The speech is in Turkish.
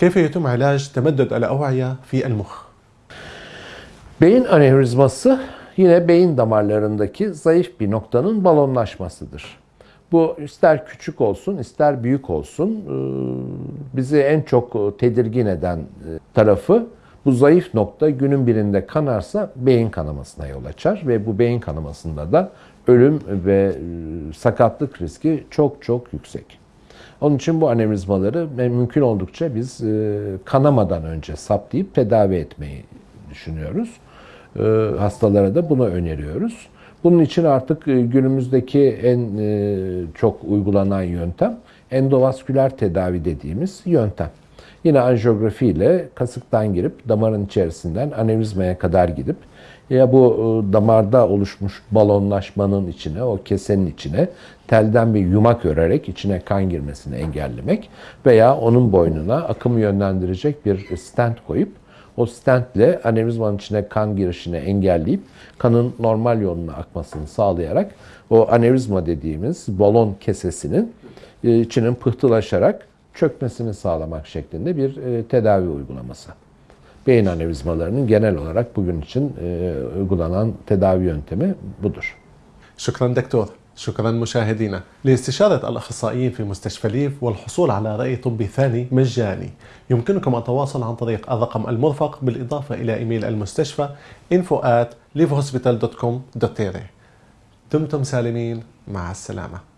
كيف يتم علاج تمدد الأوعية في المخ؟ Beyin anevrizması yine beyin damarlarındaki zayıf bir noktanın balonlaşmasıdır. Bu ister küçük olsun ister büyük olsun e, bizi en çok tedirgin eden e, tarafı bu zayıf nokta günün birinde kanarsa beyin kanamasına yol açar ve bu beyin kanamasında da ölüm ve e, sakatlık riski çok çok yüksek. Onun için bu anevrizmaları mümkün oldukça biz kanamadan önce saptayıp tedavi etmeyi düşünüyoruz. Hastalara da bunu öneriyoruz. Bunun için artık günümüzdeki en çok uygulanan yöntem endovasküler tedavi dediğimiz yöntem. Yine anjiyografi ile kasıktan girip damarın içerisinden anevrizmaya kadar gidip ya bu damarda oluşmuş balonlaşmanın içine, o kesenin içine telden bir yumak örerek içine kan girmesini engellemek veya onun boynuna akım yönlendirecek bir stent koyup o stentle anevrizmanın içine kan girişini engelleyip kanın normal yoluna akmasını sağlayarak o anevrizma dediğimiz balon kesesinin içinin pıhtılaşarak çökmesini sağlamak şeklinde bir tedavi uygulaması. Beyin anevrizmalarının genel olarak bugün için uygulanan tedavi yöntemi budur. شكرا دكتور. شكرا مشاهدينا. لاستشارة الأخصائيين في مستشفى ليف والحصول على رأي طبي ثاني مجاني. يمكنكم التواصل عن طريق الرقم المرفق بالإضافة إلى إيميل المستشفى info at دمتم سالمين. مع السلامة.